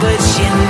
but you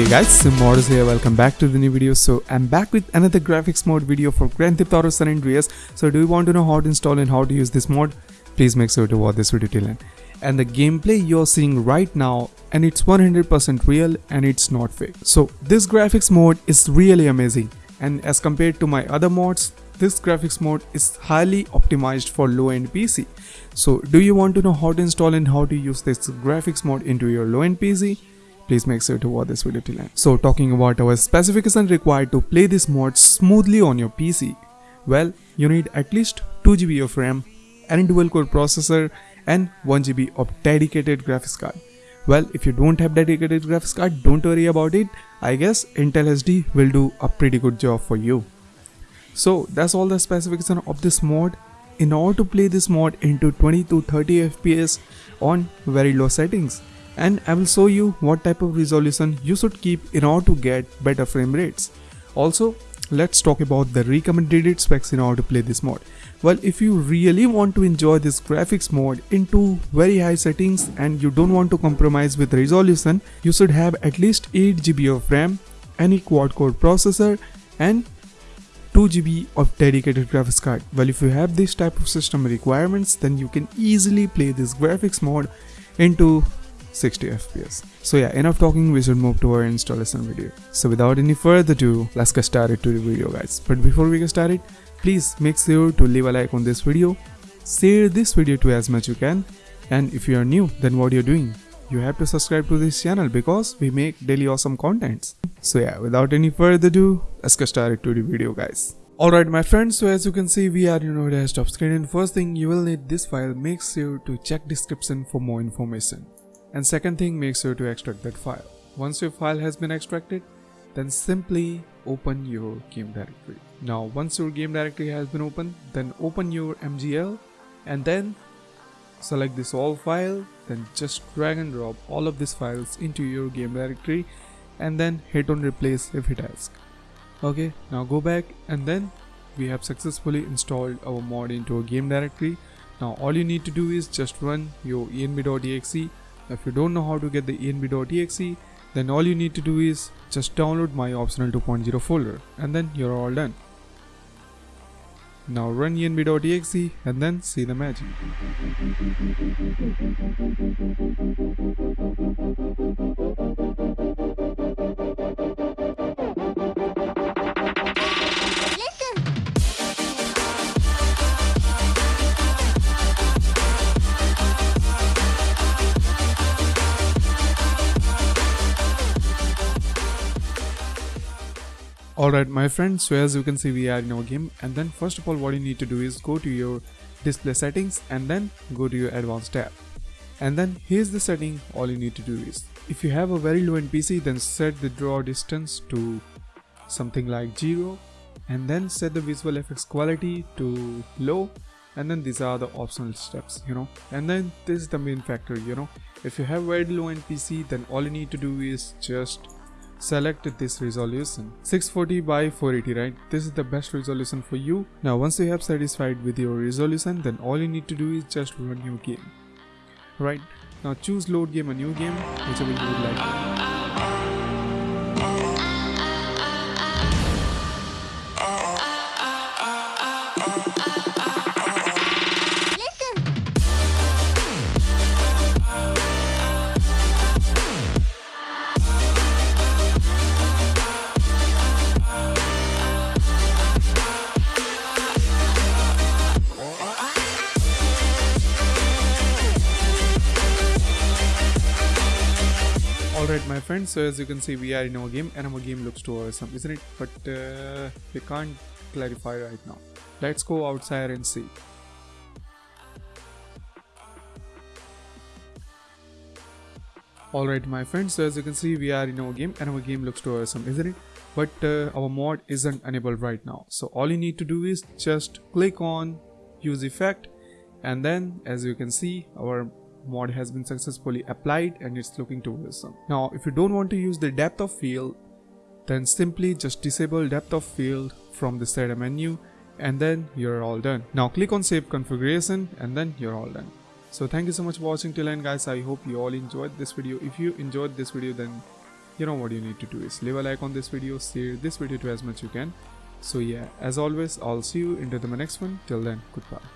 Hey guys, Simmodus here, welcome back to the new video. So I'm back with another graphics mode video for Grand Theft Auto San Andreas. So do you want to know how to install and how to use this mod? Please make sure to watch this video till end. And the gameplay you're seeing right now and it's 100% real and it's not fake. So this graphics mode is really amazing and as compared to my other mods, this graphics mode is highly optimized for low-end PC. So do you want to know how to install and how to use this graphics mode into your low-end PC? Please make sure to watch this video till end. So talking about our specification required to play this mod smoothly on your PC. Well, you need at least 2GB of RAM, and dual core processor and 1GB of dedicated graphics card. Well, if you don't have dedicated graphics card, don't worry about it. I guess Intel HD will do a pretty good job for you. So that's all the specification of this mod. In order to play this mod into 20 to 30 FPS on very low settings, and I will show you what type of resolution you should keep in order to get better frame rates. Also, let's talk about the recommended specs in order to play this mod. Well, if you really want to enjoy this graphics mode into very high settings and you don't want to compromise with resolution, you should have at least 8GB of RAM, any quad core processor and 2GB of dedicated graphics card. Well, if you have this type of system requirements, then you can easily play this graphics mode into 60 fps so yeah enough talking. We should move to our installation video. So without any further ado let's get started to the video guys. But before we get started please make sure to leave a like on this video. Share this video to as much you can. And if you are new then what you're doing? You have to subscribe to this channel because we make daily awesome contents. So yeah without any further ado let's get started to the video guys. Alright my friends, so as you can see we are in our desktop screen. And first thing you will need this file, make sure to check description for more information. And second thing, make sure to extract that file. Once your file has been extracted, then simply open your game directory. Now once your game directory has been opened, then open your MGL and then select this all file, then just drag and drop all of these files into your game directory and then hit on replace if it asks. Okay, now go back and then we have successfully installed our mod into a game directory. Now all you need to do is just run your env.exe if you don't know how to get the env.exe, then all you need to do is just download my optional 2.0 folder and then you're all done. Now run env.exe and then see the magic. Alright my friends, so as you can see we are in our game. And then first of all what you need to do is go to your display settings and then go to your advanced tab. And then here's the setting all you need to do is if you have a very low end PC then set the draw distance to something like 0 and then set the visual effects quality to low. And then these are the optional steps you know. And then this is the main factor you know. If you have very low end PC then all you need to do is just select this resolution. 640 by 480 right? This is the best resolution for you. Now once you have satisfied with your resolution then all you need to do is just run your game. Right? Now choose load game a new game whichever you would like my friends, so as you can see we are in our game and our game looks too awesome isn't it? But uh, we can't clarify right now. Let's go outside and see. Alright my friends, so as you can see we are in our game and our game looks too awesome isn't it? but uh, our mod isn't enabled right now so all you need to do is just click on use effect and then as you can see our mod has been successfully applied and it's looking too awesome now if you don't want to use the depth of field then simply just disable depth of field from the setup menu and then you're all done. Now click on save configuration and then you're all done. So thank you so much for watching till end guys. I hope you all enjoyed this video. If you enjoyed this video then you know what you need to do is leave a like on this video share this video to as much as you can. So yeah as always i'll see you into the next one. Till then goodbye